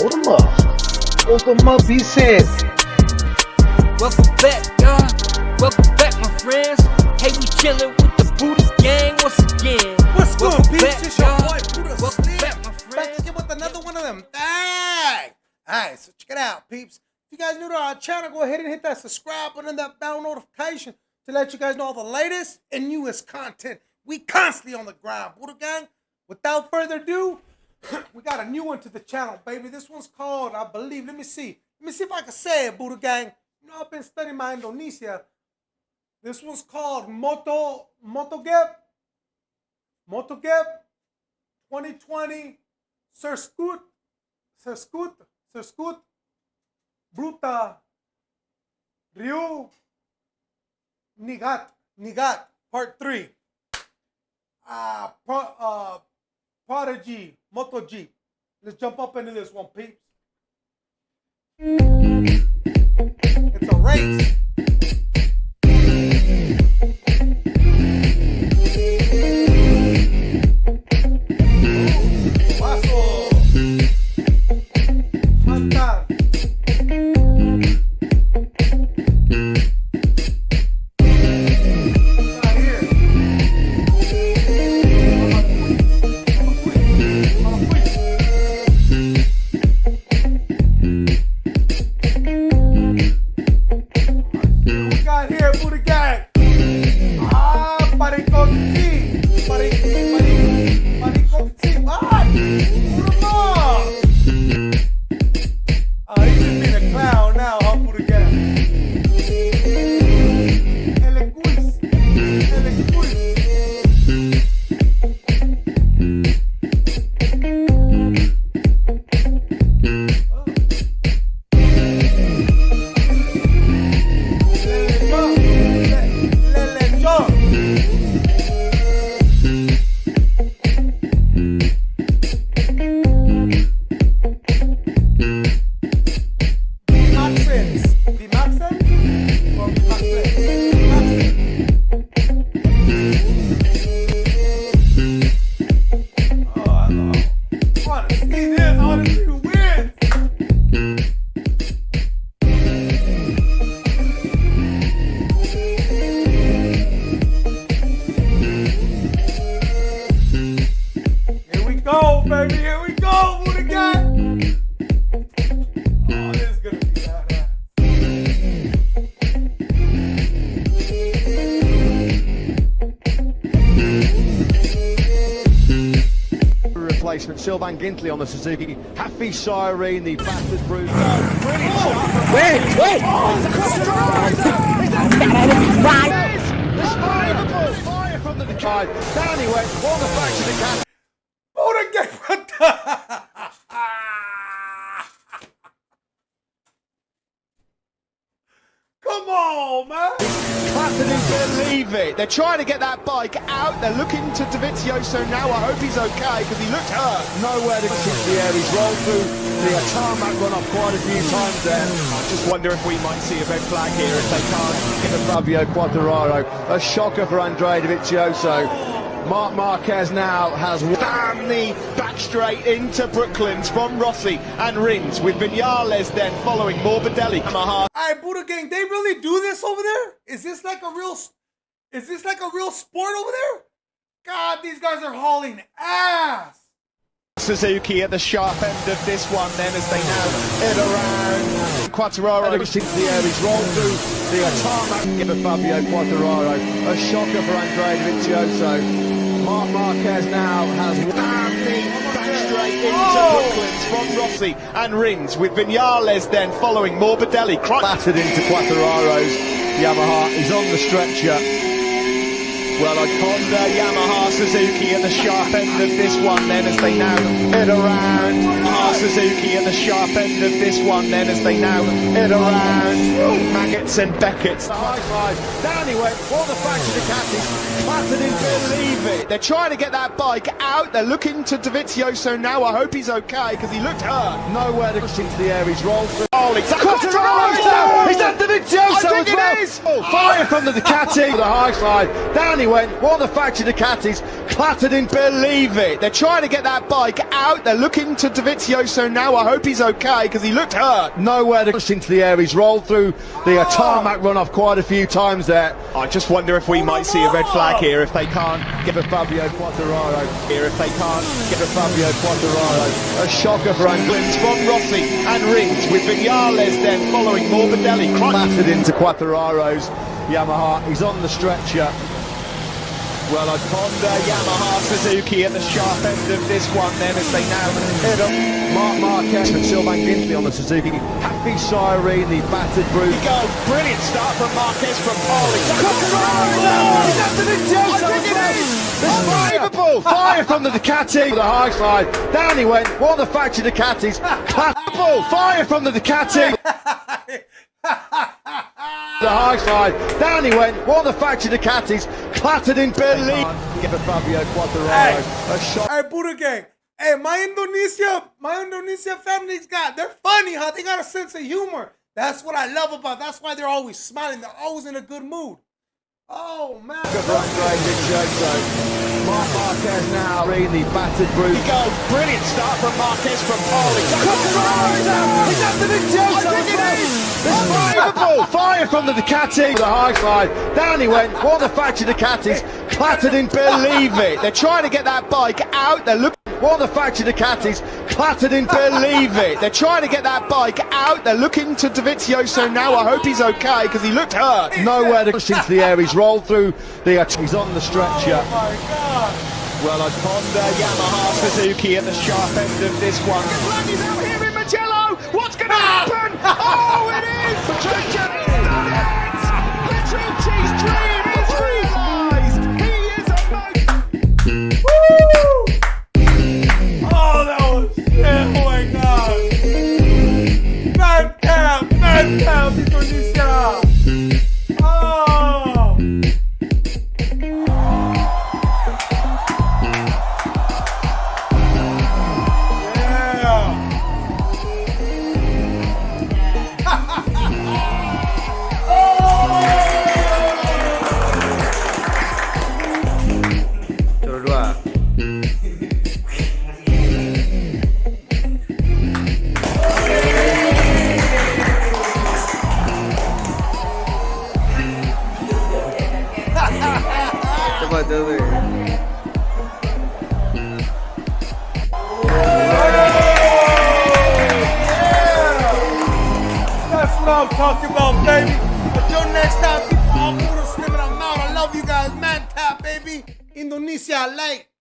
Hold them up. Hold them up, he said. Welcome back, y'all. Welcome back, my friends. Hey, we chillin' with the Buddha gang once again. What's good, Welcome peeps? back, It's your y'all. boy, Buddha Welcome Slim. back, my Back friends. again with another one of them. Dang! Alright, so check it out, peeps. If you guys new to our channel, go ahead and hit that subscribe button and that bell notification to let you guys know all the latest and newest content. We constantly on the grind. Buddha Gang, without further ado, we got a new one to the channel, baby. This one's called, I believe, let me see. Let me see if I can say it, Buddha Gang. You know, I've been studying my Indonesia. This one's called Moto Motogep. Motogep 2020 Sir Scoot Sir Scoot Sir Scoot Bruta Ryu Nigat Nigat Part 3 uh, pro, uh Prodigy Moto G let's jump up into this one peeps. It's a race Sylvain Guintoli on the Suzuki. Happy Cyrene, the fastest. Brilliant oh. shot. Wait, wait. Fire, fire from the side. Down he went. Won the back to the cat. Didn't believe it. They're trying to get that bike out. They're looking to Dovizioso now. I hope he's okay because he looked hurt. Nowhere to get into the air. He's rolled through the tarmac run off quite a few times there. I just wonder if we might see a red flag here if they can't get the Fabio Quartararo. A shocker for Andrea Davizioso. Marc Marquez now has damn me back straight into Brooklands from Rossi and Rins with Vinales then following Morbidelli. Yamaha All right, Buddha Gang, they really do this over there? Is this like a real? Is this like a real sport over there? God, these guys are hauling ass. Suzuki at the sharp end of this one then as they now head around. Quartararo gets into the air, he's rolled through the tarmac. Give a Fabio Quartararo a shocker for Andrea Dovizioso. Marc Marquez now has damn me back oh, straight into Oh! Brooklands from Rossi and Rins with Vinales then following Morbidelli. Battered into Quartararo's Yamaha, he's on the stretcher. Well, a Honda, Yamaha, Suzuki at the sharp end of this one then as they now hit around. Yamaha, Suzuki at the sharp end of this one then as they now hit around. Maggots and Beckett's. High five. Down he went. All the back to the Ducatis. Clapton didn't believe it. They're trying to get that bike out. They're looking to Dovizioso now. I hope he's okay because he looked hurt. Nowhere to get into the air. He's rolled through. Oh, it's Quartararo! Is that Dovizioso I think as well? it is. Fire from the Ducati, the high side. Down he went, won the factory Ducatis. Clattered in. Believe it. They're trying to get that bike out. They're looking to Dovizioso now. I hope he's okay because he looked hurt. Nowhere to push into the air. He's rolled through the uh, tarmac runoff quite a few times there. I just wonder if we might see a red flag here if they can't get a Fabio Quartararo here if they can't get a Fabio Quartararo. A shocker for Anglins from Rossi and Rins with Vinales then following Morbidelli. Clattered into Quartararo's Yamaha. He's on the stretcher. Well, a Honda Yamaha Suzuki at the sharp end of this one then as they now hit up. Marc Marquez and Sylvain Guintoli on the Suzuki. Happy Cyrene, the battered Here brute. we go. Brilliant start from Marquez from pole. Unbelievable! Fire from the Ducati. The high side. Down he went. One of the factory Ducatis. Classical. Fire from the Ducati. the high side. Down he went. One of the factory Ducatis. Clattered in believe. Give a Fabio Quartararo a shot. Hey, Buddha Gang. Hey, my Indonesia, my Indonesia family's got, they're funny, huh? They got a sense of humor. That's what I love about. That's why they're always smiling. They're always in a good mood. Oh man. Good run, Greg Dicioso. Marc Marquez now. Read the battered brute. Here we go. Brilliant start from Marquez from pole. Unbelievable! Fire from the Ducati. The high side. Down he went. One of the factory Ducatis. Clattered in. Believe it. They're trying to get that bike out. They're looking. One of the factory Ducatis. Clattered in. Believe it. They're trying to get that bike out. They're looking to Dovizioso now. I hope he's okay because he looked hurt. Nowhere to push into the air. He's rolled through the. He's on the stretcher. Oh my God. Well, a Honda Yamaha Suzuki at the sharp end of this one. He's out here in Mugello. What's going to ah! happen? Oh, it is! Done it! Petrucci's dream is realised. He is a mo- what I'm talking about, baby. Until next time, people, I'm Buddha Slim and I'm out. I love you guys. Man tap, baby. Indonesia, late.